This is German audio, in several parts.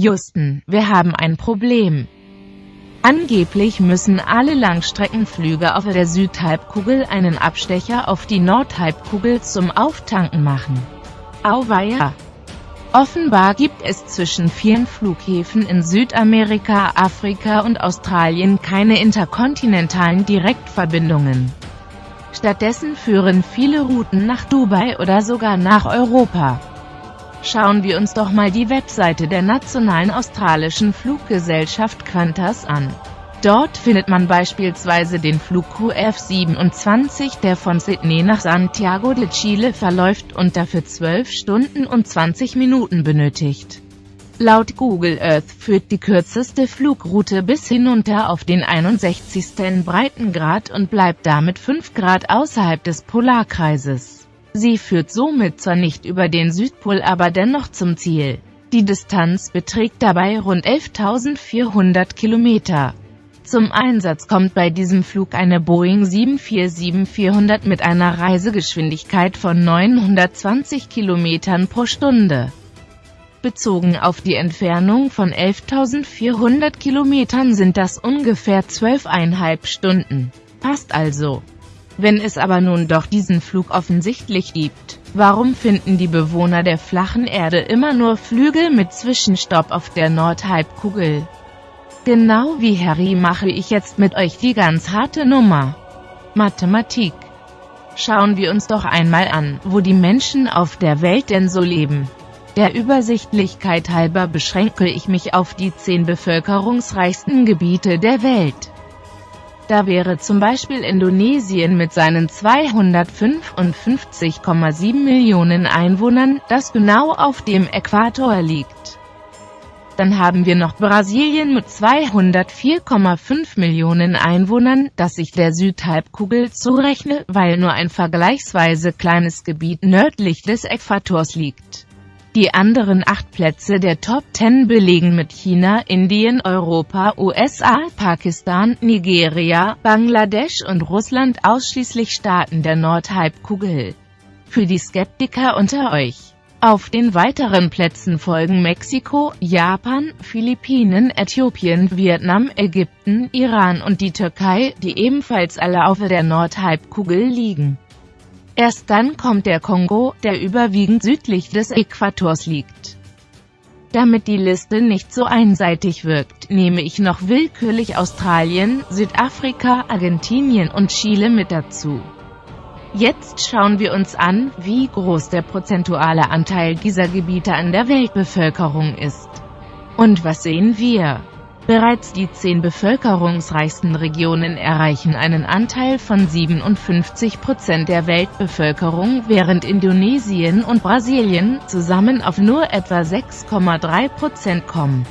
Houston, wir haben ein Problem. Angeblich müssen alle Langstreckenflüge auf der Südhalbkugel einen Abstecher auf die Nordhalbkugel zum Auftanken machen. Auweia! Offenbar gibt es zwischen vielen Flughäfen in Südamerika, Afrika und Australien keine interkontinentalen Direktverbindungen. Stattdessen führen viele Routen nach Dubai oder sogar nach Europa. Schauen wir uns doch mal die Webseite der nationalen australischen Fluggesellschaft Qantas an. Dort findet man beispielsweise den Flug QF27, der von Sydney nach Santiago de Chile verläuft und dafür 12 Stunden und 20 Minuten benötigt. Laut Google Earth führt die kürzeste Flugroute bis hinunter auf den 61. Breitengrad und bleibt damit 5 Grad außerhalb des Polarkreises. Sie führt somit zwar nicht über den Südpol aber dennoch zum Ziel. Die Distanz beträgt dabei rund 11.400 Kilometer. Zum Einsatz kommt bei diesem Flug eine Boeing 747-400 mit einer Reisegeschwindigkeit von 920 Kilometern pro Stunde. Bezogen auf die Entfernung von 11.400 Kilometern sind das ungefähr 12,5 Stunden. Passt also. Wenn es aber nun doch diesen Flug offensichtlich gibt, warum finden die Bewohner der flachen Erde immer nur Flügel mit Zwischenstopp auf der Nordhalbkugel? Genau wie Harry mache ich jetzt mit euch die ganz harte Nummer. Mathematik. Schauen wir uns doch einmal an, wo die Menschen auf der Welt denn so leben. Der Übersichtlichkeit halber beschränke ich mich auf die zehn bevölkerungsreichsten Gebiete der Welt. Da wäre zum Beispiel Indonesien mit seinen 255,7 Millionen Einwohnern, das genau auf dem Äquator liegt. Dann haben wir noch Brasilien mit 204,5 Millionen Einwohnern, das ich der Südhalbkugel zurechne, weil nur ein vergleichsweise kleines Gebiet nördlich des Äquators liegt. Die anderen acht Plätze der Top 10 belegen mit China, Indien, Europa, USA, Pakistan, Nigeria, Bangladesch und Russland ausschließlich Staaten der Nordhalbkugel. Für die Skeptiker unter euch. Auf den weiteren Plätzen folgen Mexiko, Japan, Philippinen, Äthiopien, Vietnam, Ägypten, Iran und die Türkei, die ebenfalls alle auf der Nordhalbkugel liegen. Erst dann kommt der Kongo, der überwiegend südlich des Äquators liegt. Damit die Liste nicht so einseitig wirkt, nehme ich noch willkürlich Australien, Südafrika, Argentinien und Chile mit dazu. Jetzt schauen wir uns an, wie groß der prozentuale Anteil dieser Gebiete an der Weltbevölkerung ist. Und was sehen wir? Bereits die zehn bevölkerungsreichsten Regionen erreichen einen Anteil von 57 Prozent der Weltbevölkerung, während Indonesien und Brasilien zusammen auf nur etwa 6,3 Prozent kommen.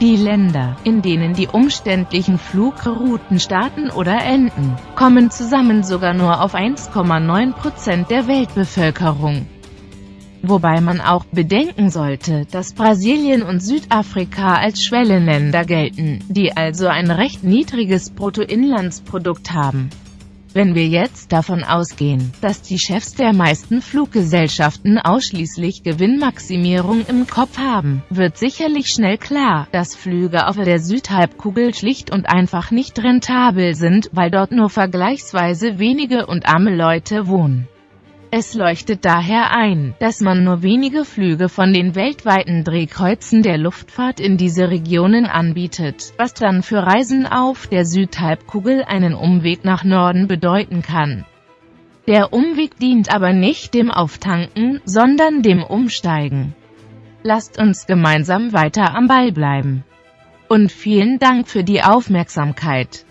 Die Länder, in denen die umständlichen Flugrouten starten oder enden, kommen zusammen sogar nur auf 1,9 Prozent der Weltbevölkerung wobei man auch bedenken sollte, dass Brasilien und Südafrika als Schwellenländer gelten, die also ein recht niedriges Bruttoinlandsprodukt haben. Wenn wir jetzt davon ausgehen, dass die Chefs der meisten Fluggesellschaften ausschließlich Gewinnmaximierung im Kopf haben, wird sicherlich schnell klar, dass Flüge auf der Südhalbkugel schlicht und einfach nicht rentabel sind, weil dort nur vergleichsweise wenige und arme Leute wohnen. Es leuchtet daher ein, dass man nur wenige Flüge von den weltweiten Drehkreuzen der Luftfahrt in diese Regionen anbietet, was dann für Reisen auf der Südhalbkugel einen Umweg nach Norden bedeuten kann. Der Umweg dient aber nicht dem Auftanken, sondern dem Umsteigen. Lasst uns gemeinsam weiter am Ball bleiben. Und vielen Dank für die Aufmerksamkeit.